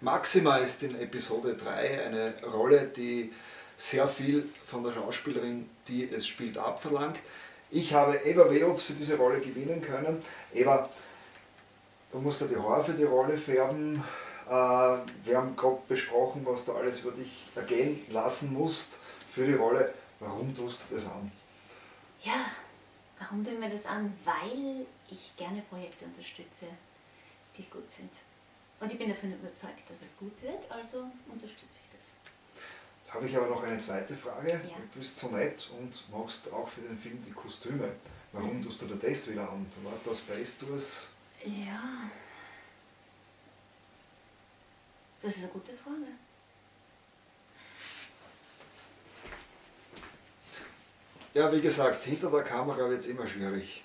Maxima ist in Episode 3 eine Rolle, die sehr viel von der Schauspielerin, die es spielt, abverlangt. Ich habe Eva Weotz für diese Rolle gewinnen können. Eva, du musst ja die Haare für die Rolle färben. Äh, wir haben gerade besprochen, was du alles über dich ergehen lassen musst für die Rolle. Warum tust du das an? Ja, warum ich mir das an? Weil ich gerne Projekte unterstütze, die gut sind. Und ich bin davon überzeugt, dass es gut wird, also unterstütze ich das. Jetzt habe ich aber noch eine zweite Frage. Ja. Du bist so nett und machst auch für den Film die Kostüme. Warum tust du dir das wieder an? Du warst aus Space Tours. Ja, das ist eine gute Frage. Ja, wie gesagt, hinter der Kamera wird es immer schwierig.